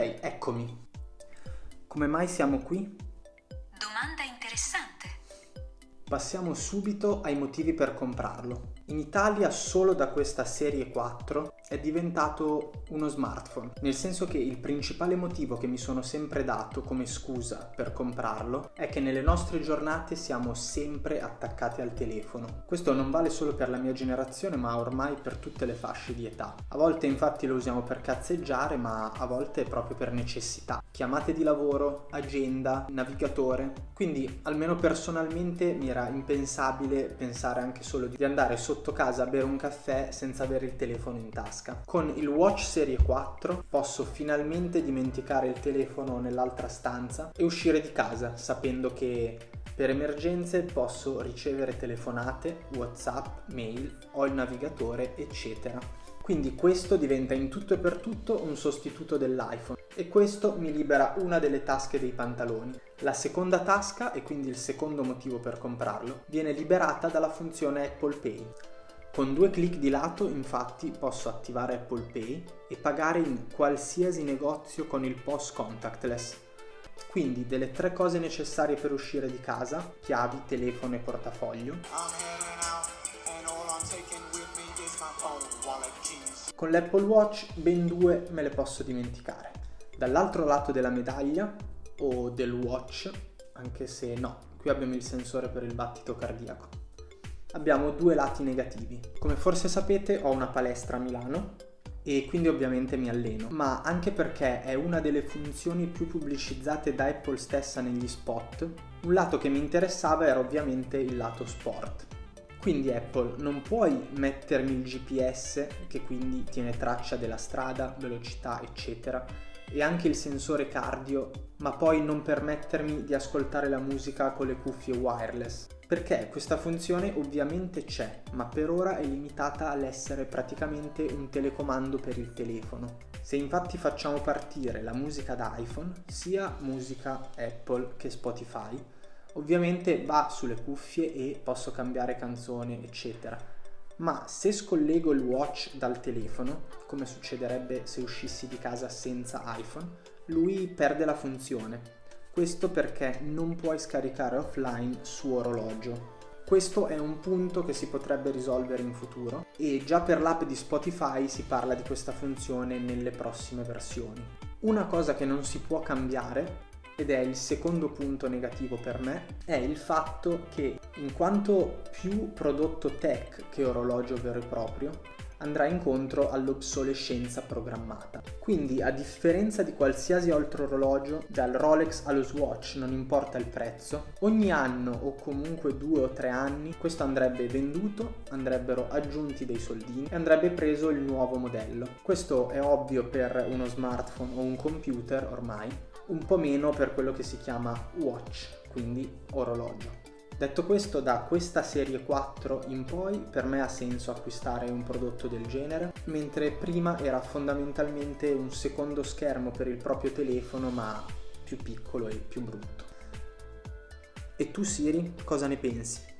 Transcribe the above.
Eccomi. Come mai siamo qui? Domanda interessante. Passiamo subito ai motivi per comprarlo. In Italia solo da questa serie 4 è diventato uno smartphone, nel senso che il principale motivo che mi sono sempre dato come scusa per comprarlo è che nelle nostre giornate siamo sempre attaccati al telefono. Questo non vale solo per la mia generazione ma ormai per tutte le fasce di età. A volte infatti lo usiamo per cazzeggiare ma a volte proprio per necessità. Chiamate di lavoro, agenda, navigatore. Quindi almeno personalmente mi era impensabile pensare anche solo di andare sotto casa a bere un caffè senza avere il telefono in tasca. Con il Watch Serie 4 posso finalmente dimenticare il telefono nell'altra stanza e uscire di casa sapendo che per emergenze posso ricevere telefonate, whatsapp, mail, ho il navigatore eccetera. Quindi questo diventa in tutto e per tutto un sostituto dell'iPhone e questo mi libera una delle tasche dei pantaloni. La seconda tasca, e quindi il secondo motivo per comprarlo, viene liberata dalla funzione Apple Pay. Con due clic di lato infatti posso attivare Apple Pay e pagare in qualsiasi negozio con il POS contactless. Quindi delle tre cose necessarie per uscire di casa, chiavi, telefono e portafoglio. Con l'Apple Watch ben due me le posso dimenticare. Dall'altro lato della medaglia o del watch, anche se no, qui abbiamo il sensore per il battito cardiaco abbiamo due lati negativi. Come forse sapete ho una palestra a Milano e quindi ovviamente mi alleno, ma anche perché è una delle funzioni più pubblicizzate da Apple stessa negli spot, un lato che mi interessava era ovviamente il lato sport. Quindi Apple non puoi mettermi il GPS che quindi tiene traccia della strada, velocità eccetera e anche il sensore cardio, ma poi non permettermi di ascoltare la musica con le cuffie wireless perché questa funzione ovviamente c'è, ma per ora è limitata all'essere praticamente un telecomando per il telefono. Se infatti facciamo partire la musica da iPhone, sia musica Apple che Spotify, ovviamente va sulle cuffie e posso cambiare canzone, eccetera. Ma se scollego il watch dal telefono, come succederebbe se uscissi di casa senza iPhone, lui perde la funzione questo perché non puoi scaricare offline su orologio. Questo è un punto che si potrebbe risolvere in futuro e già per l'app di Spotify si parla di questa funzione nelle prossime versioni. Una cosa che non si può cambiare ed è il secondo punto negativo per me, è il fatto che in quanto più prodotto tech che orologio vero e proprio, andrà incontro all'obsolescenza programmata. Quindi a differenza di qualsiasi altro orologio, dal Rolex allo Swatch non importa il prezzo, ogni anno o comunque due o tre anni questo andrebbe venduto, andrebbero aggiunti dei soldini e andrebbe preso il nuovo modello. Questo è ovvio per uno smartphone o un computer ormai, un po' meno per quello che si chiama watch, quindi orologio. Detto questo, da questa serie 4 in poi per me ha senso acquistare un prodotto del genere, mentre prima era fondamentalmente un secondo schermo per il proprio telefono ma più piccolo e più brutto. E tu Siri, cosa ne pensi?